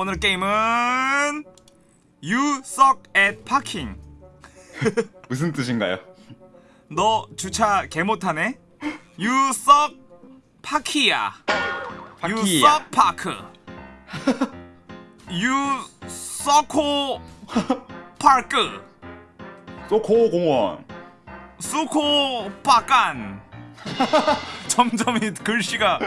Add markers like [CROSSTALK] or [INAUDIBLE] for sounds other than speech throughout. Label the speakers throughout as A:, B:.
A: 오늘 게임은 You suck at parking.
B: 무슨 뜻인가요?
A: 너 주차 개 못하네. You suck 파키야. You
B: 파키야.
A: suck park. You sucko park.
B: 소코 공원.
A: 수코 빠깐. 점점 이 글씨가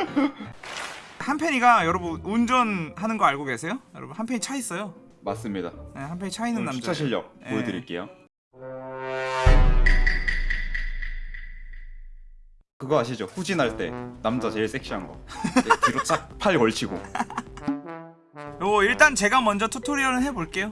A: 한 팬이가 여러분 운전하는 거 알고 계세요? 여러분 한 팬이 차 있어요.
B: 맞습니다.
A: 네, 한 팬이 차 있는
B: 그럼
A: 남자.
B: 주차 실력
A: 예.
B: 보여드릴게요. 그거 아시죠? 후진할 때 남자 제일 섹시한 거. 네, 뒤로 쫙 [LAUGHS] 팔 걸치고.
A: 요 일단 제가 먼저 튜토리얼을 해볼게요.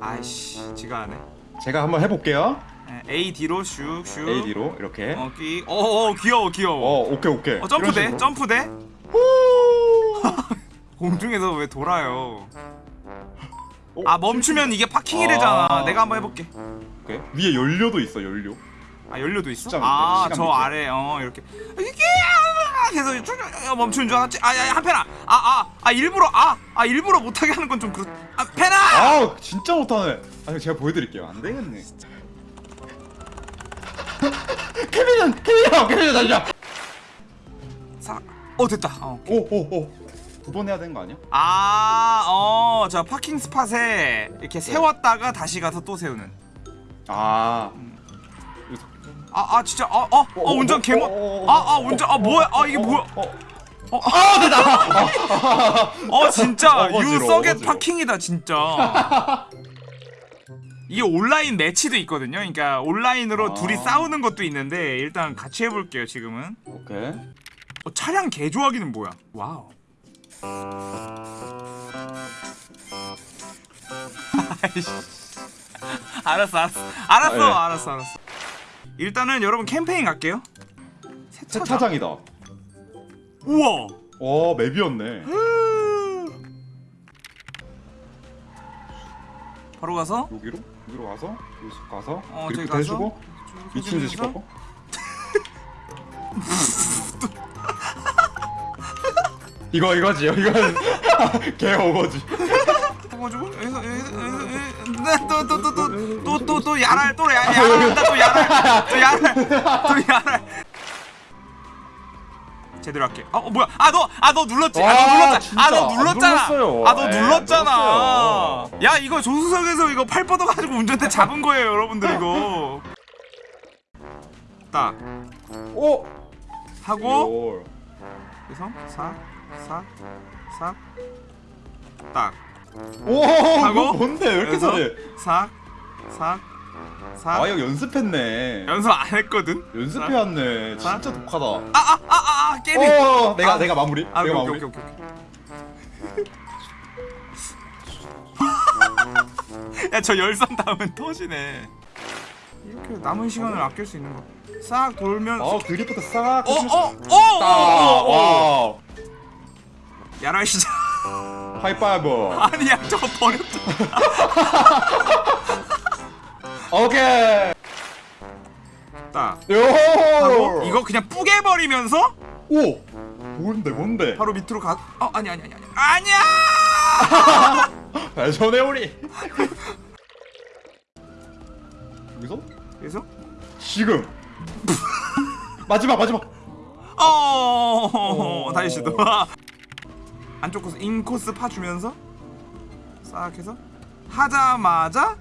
A: 아이씨, 지가 안 해.
B: 제가 한번 해볼게요.
A: 네, A D로 슉슉.
B: AD로 이렇게.
A: 어, 끼. 어, 어, 귀여워, 귀여워.
B: 어, 오케이 오케이.
A: 어, 점프돼,
B: 이런 식으로.
A: 점프 돼. [LAUGHS] 공중에서 왜 돌아요?
B: 어,
A: 아 멈추면 이게 파킹이래잖아.
B: 아.
A: 내가 한번 해볼게.
B: 오케이. 위에 연료도 있어 연료.
A: 아 연료도 있어? 아 저. 아래 어 이렇게 이게 계속 쭉 멈추는 줄 알았지. 아야 한편아. 아 아 아, 일부러 아아 일부러 못하게 하는 건 좀 그렇. 아 펜아.
B: 아 진짜 못하네. 아니 제가 보여드릴게요. 안 되겠네. [LAUGHS] 케빈은 케빈이야 케빈이 달려.
A: 사. 어 됐다. 어.
B: 오오오. 두 번 해야 되는 거 아니야?
A: 아, 어, 저 파킹 스팟에 이렇게 세웠다가 다시 가서 또 세우는.
B: 아.
A: 아, 아, 진짜, 어, 어, 어, 운전 개모. 아, 아, 운전, 아, 뭐야? 아, 이게 뭐야?
B: 어,
A: 어, 아, 됐다. 어, 진짜 [LAUGHS]
B: 어거지로.
A: 파킹이다, 진짜. 이게 온라인 매치도 있거든요. 그러니까 온라인으로
B: 아.
A: 둘이 싸우는 것도 있는데 일단 같이 해볼게요. 지금은.
B: 오케이.
A: 어, 차량 개조하기는 뭐야? Wow. [LAUGHS] 알았어, 알았어, 알았어,
B: 아, 예.
A: 알았어, 알았어. 일단은 여러분 캠페인 갈게요. 새 차장.
B: 세차장이다.
A: 우와.
B: 어 맵이었네.
A: 바로 가서
B: 여기로 여기로 가서 여기서 가서
A: 어, 가서
B: 해주고 미친 듯이 꺾어. [LAUGHS] 이거 이거지 이건 [LAUGHS] 개 오거지.
A: 가지고 여기서 또또또또또또또 야랄 또 야- 야랄한다 또 야랄 또 야랄 또 야랄 제대로 할게. 어, 어 뭐야? 아 너 아 너 눌렀지? 아
B: 와,
A: 너.
B: 진짜 아너안
A: 눌렀잖아. 아 너 눌렀잖아.
B: 눌렀어요.
A: 야 이거 조수석에서 이거 팔 뻗어 가지고 운전대 잡은 거예요, 여러분들 이거. 딱
B: 오.
A: 하고
B: 오.
A: 그래서 싹싹싹 딱.
B: 오.
A: 하고,
B: 이거 뭔데 왜 이렇게 잘해?
A: 싹, 싹, 싹.
B: 아 이거 연습했네.
A: 연습 안 했거든.
B: 연습해왔네.
A: 싹.
B: 진짜 독하다.
A: 아, 아, 아, 아, 아 게임이.
B: 어, 내가
A: 아.
B: 내가 마무리.
A: 아,
B: 내가
A: 오케이,
B: 마무리.
A: 오케이, 오케이, 오케이. [LAUGHS] 야, 저 열선 닿으면 터지네. 이렇게 남은 시간을 아낄 수 있는 거. 싹 돌면.
B: 아 드리프트 싹.
A: 어,
B: 해주면서-
A: 어, 어, 어, 어, 어.
B: 와.
A: 야랄 시작.
B: 하이파이브. [LAUGHS]
A: 아니야, 저거 버렸다. [LAUGHS]
B: 오케이.
A: 딱.
B: 요.
A: 이거 그냥 뿌개 버리면서
B: 오. 뭔데 뭔데?
A: 바로 밑으로 가. 어, 아니, 아니, 아니, 아니. 아니야. [LAUGHS]
B: 발전해 우리. 여기서
A: 그래서
B: 지금. [LAUGHS] 마지막 마지막.
A: 어, [LAUGHS] 다시 시도. [LAUGHS] 안쪽 코스 인코스 파 주면서 싹 해서 하자마자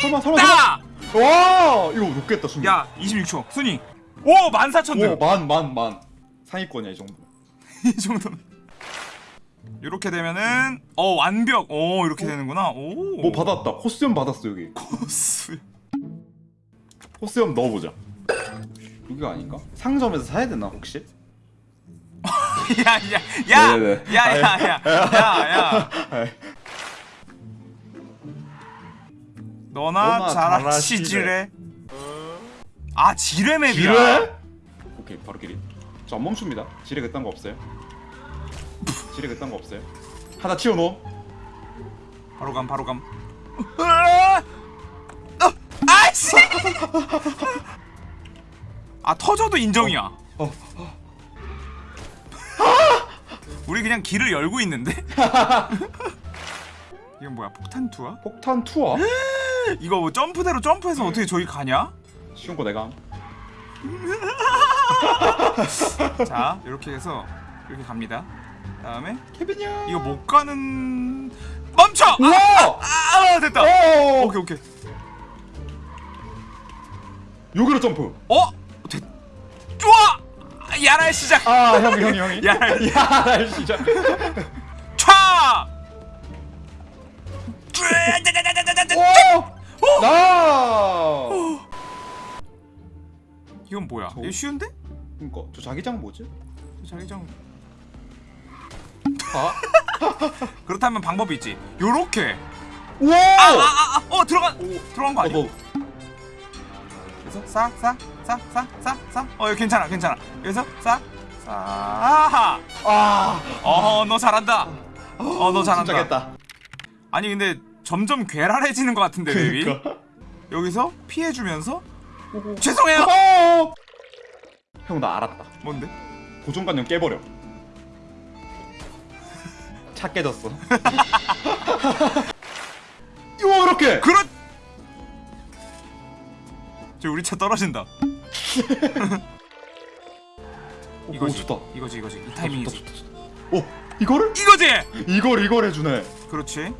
B: 설마 설마.
A: 딱!
B: 설마. 와 이거 높겠다 순위.
A: 야 26초 순위 오 14,000등
B: 오만만 만. 상위권이야 이 정도.
A: 이 정도면 이렇게 되면은 어 완벽 오 이렇게 되는구나
B: 오뭐 받았다. 코스염 받았어 여기.
A: 코스
B: 코스염 넣어보자. 여기가 아닌가? 상점에서 사야 되나 혹시? [LAUGHS]
A: 야야야야야야야야
B: 아이. [LAUGHS]
A: 너나
B: 너나
A: 잘하시지래 아 지뢰 맵이야
B: 지뢰? 오케이 바로 길이. 저 안 멈춥니다. 지뢰 그딴 거 없어요. 지뢰 그딴 거 없어요. 하나 튀어놓어.
A: 바로 감 바로 감 으아! 어, 아이씨 아 터져도 인정이야
B: 어.
A: 우리 그냥 길을 열고 있는데? [LAUGHS] 이건 뭐야 폭탄 투하?
B: 폭탄 투어? [GASPS]
A: 이거 뭐 점프대로 점프해서 어떻게 저기 가냐?
B: 쉬운 거 내가. [LAUGHS]
A: 자 이렇게 해서 이렇게 갑니다 다음에
B: 케빈 형.
A: 이거 못 가는 멈춰! 아,
B: 우와!
A: 아 됐다
B: 오!
A: 오케이 오케이
B: 여기로 점프.
A: 어? 됐 좋아! 야랄 시작
B: 아, 형이 형이 형이.
A: 야.
B: 야, 진짜.
A: 촤!
B: 오! 나!
A: 이건 뭐야?
B: 저-
A: 이거 쉬운데?
B: 그니까 저 자기장 뭐지?
A: 자기장
B: 아? [LAUGHS]
A: 그렇다면 방법이 있지 요렇게
B: 우와!
A: 아 아아 어 들어간 들어간 거
B: 어,
A: 아니야?
B: 뭐
A: 그래서 싹싹싹싹싹싹 어 이거 괜찮아 괜찮아 그래서 싹싹
B: 아,
A: 어 너 잘한다 어 너 잘한다
B: 진짜겠다.
A: 아니 근데 점점 괴랄해지는 것 같은데 맵이
B: 그러니까.
A: 여기서 피해주면서 죄송해요
B: 어! 형나 알았다.
A: 뭔데?
B: 고정관념 깨버려. 차 깨졌어. [LAUGHS] [LAUGHS] 이렇게.
A: 그렇 저 우리 차 떨어진다
B: 오,
A: 이거지
B: 좋다.
A: 이거지 이거지 이
B: 좋다,
A: 타이밍이지
B: 좋다, 좋다. 오, 이거를?
A: 이거지
B: 이걸 이걸 해주네.
A: 그렇지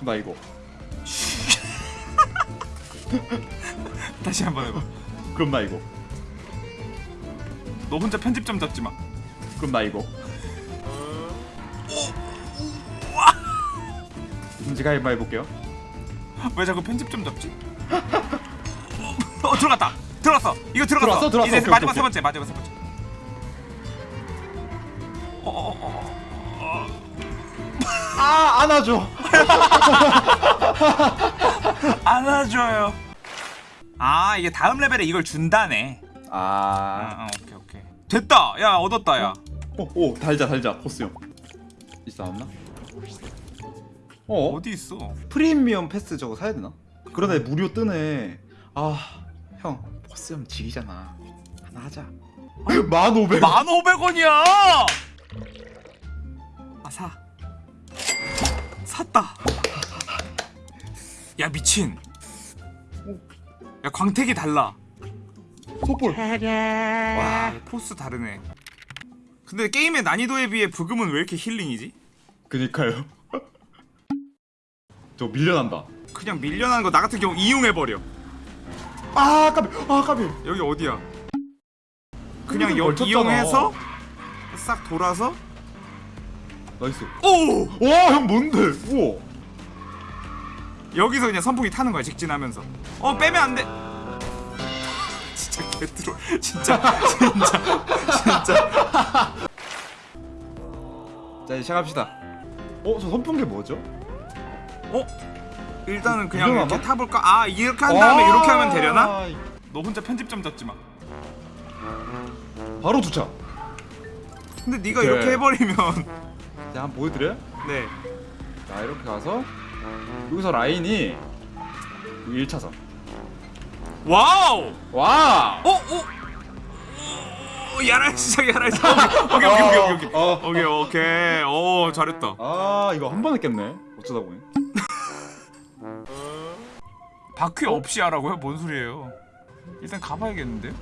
B: 나 이거. [LAUGHS]
A: 다시 한번 해봐
B: 그럼 나 이거.
A: 너 혼자 편집점 잡지 마
B: 그럼 나 이거. 인지가 해봐 해볼게요.
A: 왜 자꾸 편집점 잡지? [LAUGHS] 어 들어갔다 들어갔어 이거 들어갔어
B: 들어왔어? 들어왔어.
A: 이제
B: 오케이,
A: 마지막
B: 오케이,
A: 세 번째 마지막 세 번째 어, 어, 어,
B: 아 안아줘. [LAUGHS]
A: 안아줘요 아 이게 다음 레벨에 이걸 준다네 아,
B: 아.
A: 아 오케이 오케이 됐다 야 얻었다 야
B: 오, 오 달자 달자 코스 형. 있어 없나? 어?
A: 어디 있어
B: 프리미엄 패스 저거 사야 되나? 그러네 무료 뜨네. 아, 형 코스형 지리잖아. 하나 하자. [LAUGHS] 만 오백.
A: 1500원이야 아사 샀다 야 미친 야 광택이 달라
B: 소볼.
A: 와 포스 다르네 근데 게임의 난이도에 비해 부금은 왜 이렇게 힐링이지?
B: 그니까요. [LAUGHS] 저 밀려난다.
A: 그냥 밀려나는 거 나 같은 경우 이용해버려
B: 아 까비. 아 까비.
A: 여기 어디야 그냥
B: 여기
A: 여,
B: 걸쳤잖아.
A: 이용해서 싹 돌아서
B: nice.
A: 오!
B: 와형 뭔데? 우와.
A: 여기서 그냥 선풍기 타는 거야 직진하면서 어 빼면 안돼 진짜 개troll 진짜 진짜 진짜
B: 자 이제 시작합시다. 어저 선풍기 뭐죠?
A: 어? 일단은 그냥 이렇게
B: 봐?
A: 타볼까? 아 이렇게 한 다음에 이렇게 하면 되려나?
B: 아,
A: 너 혼자 편집점 잡지 마
B: 바로 주차.
A: 근데 네가
B: 오케이.
A: 이렇게 해버리면
B: 자 한번 보여드려요? 네자 이렇게 가서 여기서 라인이 1차선.
A: Wow!
B: 와.
A: 어? 어? 어, 야랄 시작 야랄 시작 오케이 오케이 오케이 오케이 오케이 [LAUGHS]
B: 어.
A: 오케이 오케이 오 잘했다
B: 아 이거 한 번 했겠네. 어쩌다 보니.
A: 바퀴 없이 하라고요? 뭔 소리예요 일단 가봐야겠는데요?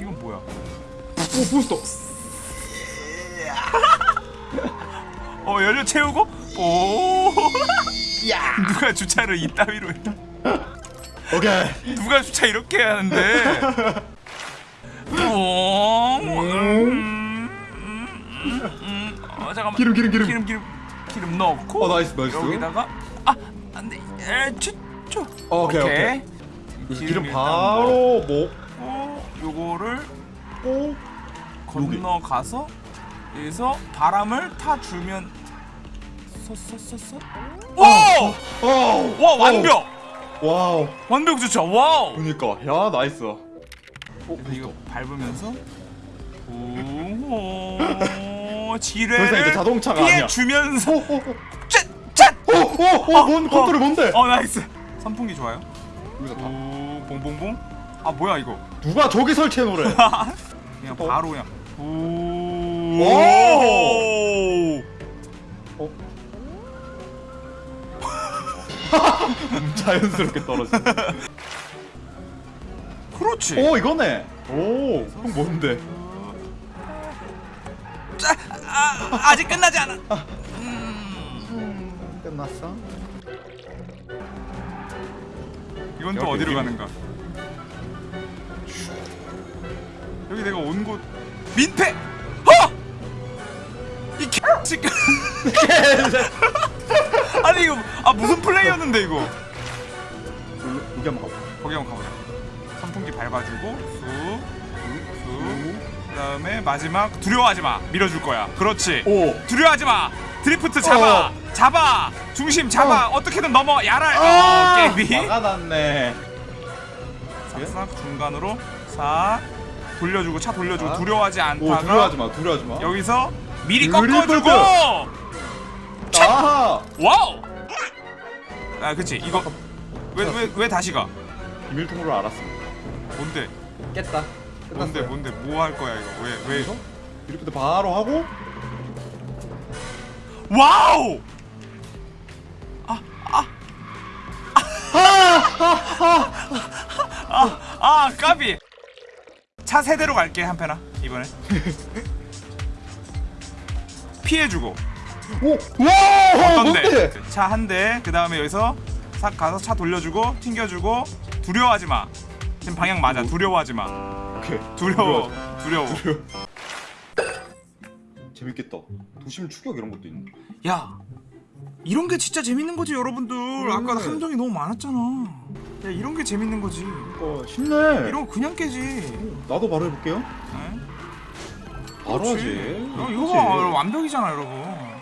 A: 이건 뭐야
B: 오 부스터. [LAUGHS]
A: 어 연료 채우고 오 [LAUGHS] 누가 주차를 이따위로 해
B: 오케이.
A: 누가 주차 이렇게 하는데 오 음, 음, 음, 음. 어 잠깐만
B: 기름 기름 기름.
A: 기름 기름 기름 넣고
B: 어 nice nice.
A: 여기다가 아 안 돼 에쭈 쭈
B: 오케이 오케이.
A: 기름
B: 기름 바로 뭐?
A: 어, 요거를
B: 오.
A: 건너가서 여기서 바람을 타 주면 쏘쏘쏘쏘 오!
B: 어.
A: 와 완벽
B: wow.
A: 완벽 주차 wow
B: 그니까 야 nice.
A: 그래서 이거 밟으면서 오 [LAUGHS]
B: 더 이상
A: 지뢰를
B: 자동차가
A: 피해
B: 아니야.
A: 주면서
B: 오 오오.
A: 짠!
B: 오오오 뭔 컨트롤 뭔데?
A: 어 nice 선풍기 좋아요
B: 여기서 다.
A: 오 봉봉봉 아 뭐야 이거
B: 누가 저기 설치해 놓으래? [LAUGHS]
A: 그냥
B: 어?
A: 바로 그냥 오 오.
B: 어? [LAUGHS] 자연스럽게 떨어지네.
A: 그렇지.
B: 오 이거네. 오, 형 뭔데?
A: 자, 아, 아직 끝나지 않아.
B: 음, 끝났어?
A: 이건 또 어디로. 가는가? 여기 내가 온 곳 민폐. 어! 이 개새끼. [LAUGHS] 아니 이거 아 무슨 플레이였는데 이거?
B: 여기, 한번 가봐.
A: 거기 한번 가보자. 선풍기 밟아주고 쑥, 쑥. 그다음에 마지막 두려워하지 마. 밀어줄 거야. 그렇지.
B: 오.
A: 두려워하지 마. 드리프트 잡아.
B: 어.
A: 잡아. 중심 잡아. 어. 떻게든 넘어. 야랄.
B: 아,
A: 어, 깨비.
B: 막아놨네.
A: 싹싹 중간으로 싹 돌려주고 차 돌려주고
B: 아.
A: 두려워하지
B: 오,
A: 않다가
B: 두려워하지 마, 두려워하지 마.
A: 여기서 미리. 꺾어주고
B: 아,
A: wow. 아 그치 이거 왜 왜 왜 다시 가?
B: 비밀 통로를 알았습니다.
A: 뭔데?
B: 깼다.
A: 뭔데 뭔데 뭐 할 거야 이거 왜 왜?
B: 드리프트 바로 하고
A: wow! 아, 아, 아, 까비. 차 세대로 갈게 한편아 이번에. 피해주고
B: 오, 와,
A: 어떤데? 차 한 대, 그 다음에 여기서 싹 가서 차 돌려주고 튕겨주고 두려워하지 마. 지금 방향 맞아. 두려워하지 마.
B: 오케이.
A: 두려워, 두려워.
B: 재밌겠다. 도심 추격 이런 것도 있네.
A: 야, 이런 게 진짜 재밌는 거지 여러분들. 아까
B: 음.
A: 함정이 너무 많았잖아. 야, 이런 게 재밌는 거지.
B: 어, 쉽네.
A: 이런 거 그냥 깨지.
B: 나도 바로 해볼게요.
A: 네?
B: 바로. 하지.
A: 어, 이거 봐 완벽이잖아 여러분.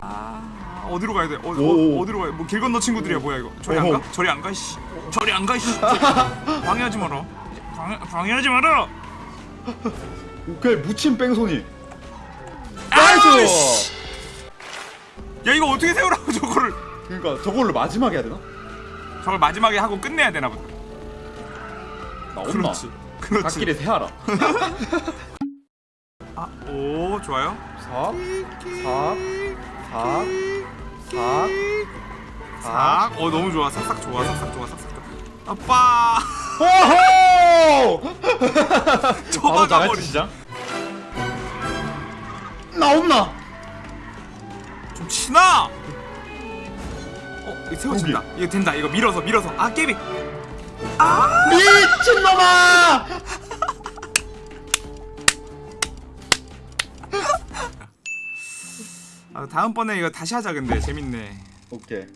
A: 아 어디로 가야 돼? 어,
B: 오.
A: 어 어디로 가야? 뭐길 건너 친구들이야 뭐야 이거? 저리 안. 가? 저리 안 가? 씨. 저리 안 가? 씨. [LAUGHS] 방해하지 마라. 방해 방해하지 마라.
B: 오케이, 무침 뺑소니. 나이스!
A: 야 이거 어떻게 세우라고 [LAUGHS] 저거를?
B: 그러니까 저걸로 마지막에 해야 되나?
A: 저걸 마지막에 하고 끝내야 되나 보다.
B: 나 엄마.
A: 그렇지. 그렇지.
B: 갓길에 세하라. [LAUGHS]
A: 아, 오 좋아요.
B: 사, 사, 사, 사,
A: 싹. 어 너무 좋아. 싹싹 좋아. 싹싹 좋아. 싹싹 좋아. 아빠.
B: 오호! [LAUGHS] 바로
A: 저마가
B: 나갈
A: 버리.
B: 시작. 나온나?
A: 좀 치나. 어, 이거 세워진다. 이거 된다. 이거 밀어서 밀어서. 아 깨비.
B: 미친놈아!
A: 아, 다음번에 이거 다시 하자 근데 재밌네.
B: 오케이.